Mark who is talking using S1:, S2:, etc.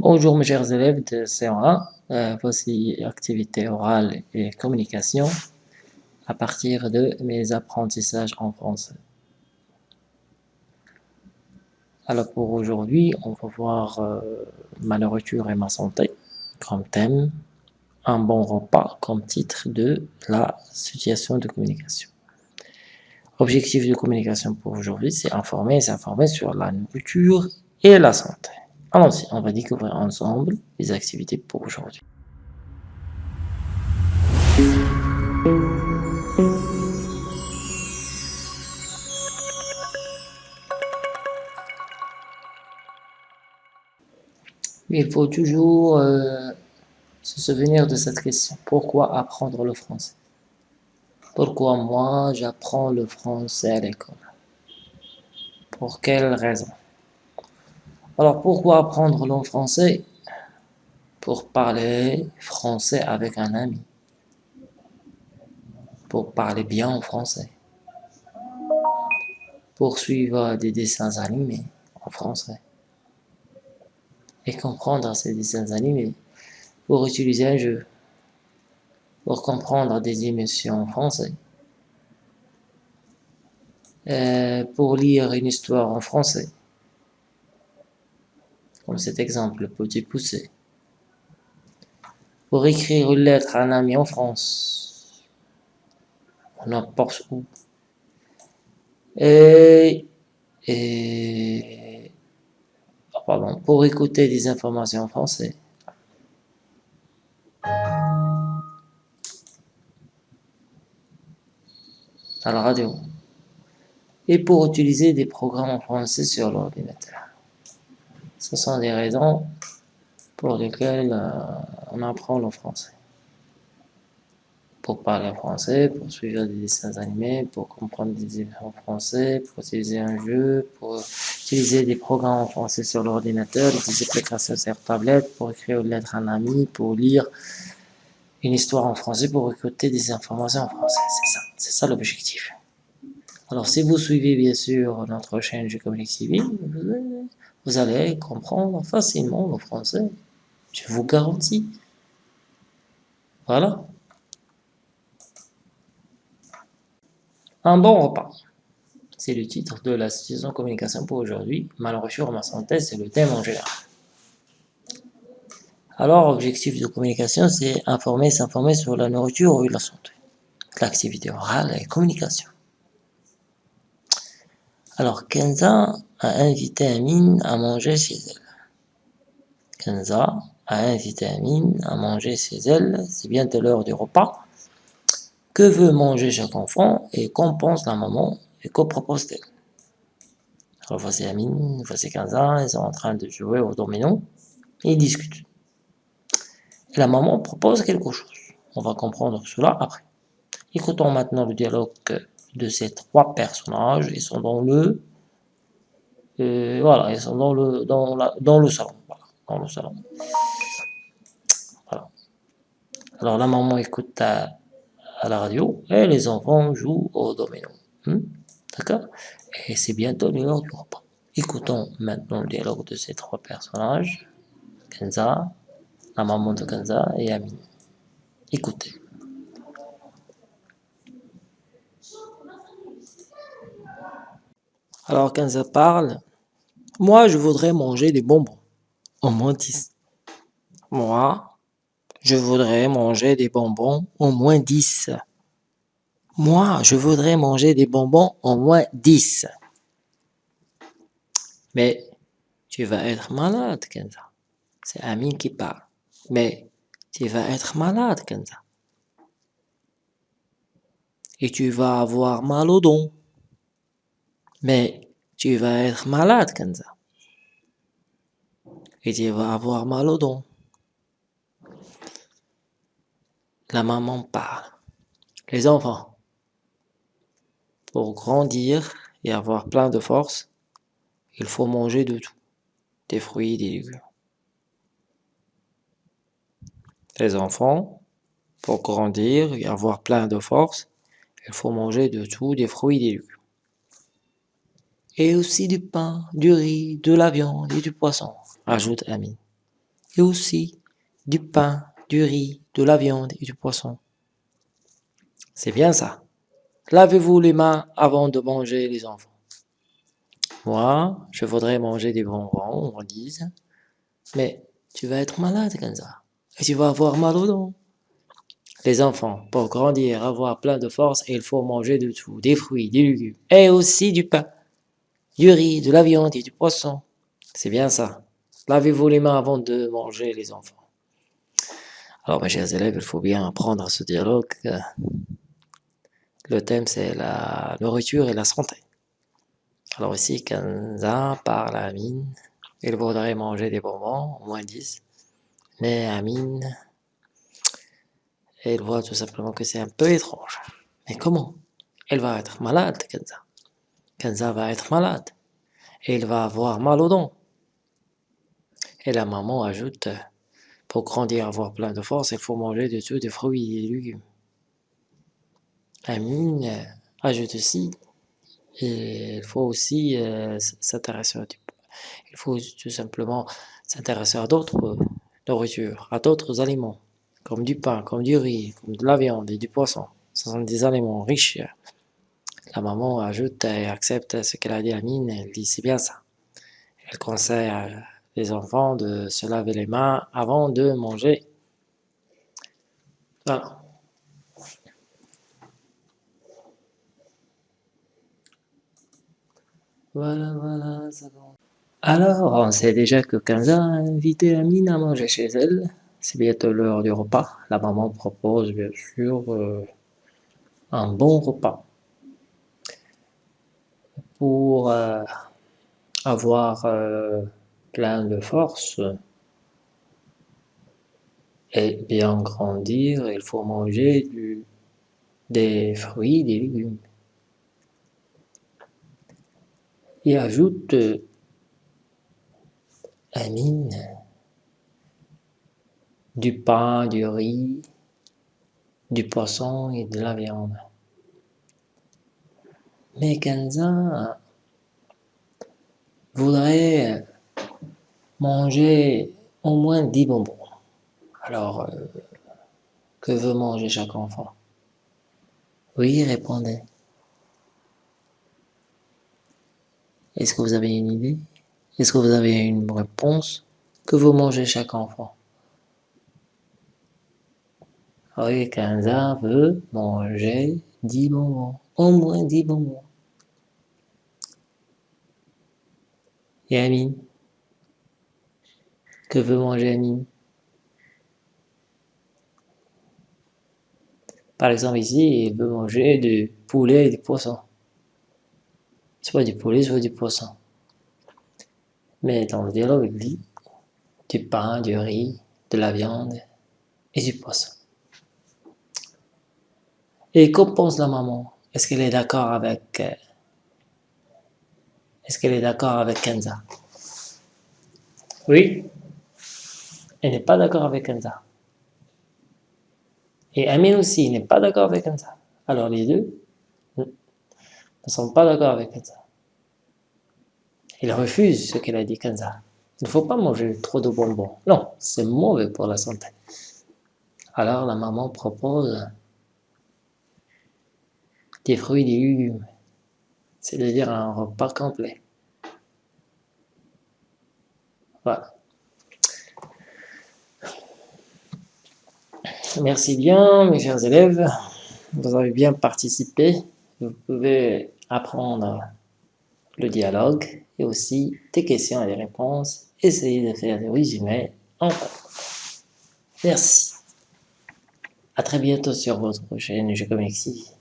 S1: Bonjour mes chers élèves de C1, euh, voici activité orale et communication à partir de mes apprentissages en français. Alors pour aujourd'hui, on va voir euh, ma nourriture et ma santé comme thème, un bon repas comme titre de la situation de communication. Objectif de communication pour aujourd'hui, c'est informer et s'informer sur la nourriture et la santé. Allons-y, on va découvrir ensemble les activités pour aujourd'hui. Il faut toujours euh, se souvenir de cette question. Pourquoi apprendre le français? Pourquoi moi j'apprends le français à l'école? Pour quelle raison? Alors pourquoi apprendre le français Pour parler français avec un ami? Pour parler bien en français. Pour suivre des dessins animés en français. Et comprendre ces dessins animés. Pour utiliser un jeu pour comprendre des émissions en français. Euh, pour lire une histoire en français. Comme cet exemple, le petit poussé. Pour écrire une lettre à un ami en France. N'importe où? Et, et pardon, pour écouter des informations en français. à la radio et pour utiliser des programmes en français sur l'ordinateur. Ce sont des raisons pour lesquelles euh, on apprend le français. Pour parler français, pour suivre des dessins animés, pour comprendre des en français, pour utiliser un jeu, pour utiliser des programmes en français sur l'ordinateur, des applications sur tablette, pour écrire une lettre à un ami, pour lire une histoire en français pour écouter des informations en français. C'est ça, c'est ça l'objectif. Alors, si vous suivez bien sûr notre chaîne G-Comic TV, vous allez comprendre facilement le français. Je vous garantis. Voilà. Un bon repas. C'est le titre de la saison communication pour aujourd'hui. Malheureusement, ma santé, c'est le thème en général. Alors, objectif de communication, c'est informer, s'informer sur la nourriture et la santé. L'activité orale et communication. Alors, Kenza a invité Amine à manger chez elle. Kenza a invité Amine à manger chez elle. C'est bientôt l'heure du repas. Que veut manger chaque enfant et qu'en pense la maman et que propose-t-elle Alors, voici Amine, voici Kenza, ils sont en train de jouer au domino ils discutent la maman propose quelque chose. On va comprendre cela après. Écoutons maintenant le dialogue de ces trois personnages. Ils sont dans le... Euh, voilà, ils sont dans le, dans la, dans le salon. Dans le salon. Alors la maman écoute à, la radio et les enfants jouent au domino. Hmm? D'accord? Et c'est bientôt l'heure du repas. Écoutons maintenant le dialogue de ces trois personnages. Kenza, la maman de Kanza et Amine. Écoutez. Alors Kanza parle. Moi, je voudrais manger des bonbons. Au moins 10. Moi, je voudrais manger des bonbons au moins 10. Moi, je voudrais manger des bonbons au moins 10. Mais tu vas être malade, Kenza. C'est Amine qui parle. Mais tu vas être malade, Kenza. Et tu vas avoir mal au dos. Mais tu vas être malade, Kenza. Et tu vas avoir mal au dos. La maman parle. Les enfants, pour grandir et avoir plein de force, il faut manger de tout. Des fruits, des légumes. Les enfants, pour grandir et avoir plein de force, il faut manger de tout, des fruits des légumes. Et aussi du pain, du riz, de la viande et du poisson, ajoute Ami. et aussi du pain, du riz, de la viande et du poisson. C'est bien ça. Lavez-vous les mains avant de manger les enfants. Moi, je voudrais manger des bonbons, on dit. Mais tu vas être malade, Kenza. Et tu vas avoir mal aux dents. Les enfants, pour grandir, avoir plein de force, il faut manger de tout. Des fruits, des légumes. Et aussi du pain, du riz, de la viande et du poisson. C'est bien ça. Lavez-vous les mains avant de manger, les enfants. Alors, mes chers élèves, il faut bien apprendre ce dialogue. Le thème, c'est la nourriture et la santé. Alors ici, Kenza parle à Amine. Il voudrait manger des bonbons, au moins 10. Mais Amine, elle voit tout simplement que c'est un peu étrange. Mais comment Elle va être malade, Kenza. Kenza va être malade. Et il va avoir mal aux dents. Et la maman ajoute, pour grandir, avoir plein de force, il faut manger de tout, des fruits et légumes. Amine ajoute aussi, il faut aussi euh, s'intéresser à il faut tout simplement s'intéresser à d'autres nourritures, à d'autres aliments, comme du pain, comme du riz, comme de la viande et du poisson. Ce sont des aliments riches. La maman ajoute et accepte ce qu'elle a dit à Amine, elle dit c'est bien ça. Elle conseille les enfants de se laver les mains avant de manger. Voilà. Voilà, voilà, ça va. Alors, on sait déjà que Kenza a invité Amine à manger chez elle. C'est bientôt l'heure du repas. La maman propose bien sûr euh, un bon repas. Pour euh, avoir euh, plein de force et bien grandir, il faut manger du, des fruits, des légumes. Et ajoute Amine du pain, du riz, du poisson et de la viande. Mais Kenza voudrait manger au moins 10 bonbons. Alors, euh, que veut manger chaque enfant? Oui, répondez. Est-ce que vous avez une idée? Est-ce que vous avez une réponse? Que veut manger chaque enfant? Oui, Kenza veut manger 10 bonbons. Au moins 10 bonbons. Et Amine Que veut manger Amine? Par exemple ici, il veut manger du poulet et du poisson. Soit du poulet, soit du poisson. Mais dans le dialogue, il dit du pain, du riz, de la viande et du poisson. Et qu'en pense la maman? Est-ce qu'elle est, d'accord avec... Est-ce qu'elle est d'accord avec Kenza? Oui. Elle n'est pas d'accord avec Kenza. Et Amine aussi n'est pas d'accord avec Kenza. Alors les deux ne sont pas d'accord avec Kenza. Ils refusent ce qu'elle a dit Kenza. Il ne faut pas manger trop de bonbons. Non, c'est mauvais pour la santé. Alors la maman propose des fruits des légumes, c'est-à-dire un repas complet. Voilà. Merci bien, mes chers élèves. Vous avez bien participé. Vous pouvez apprendre le dialogue et aussi des questions et des réponses. Essayez de faire des résumés en Merci. À très bientôt sur votre chaîne Je Comexie.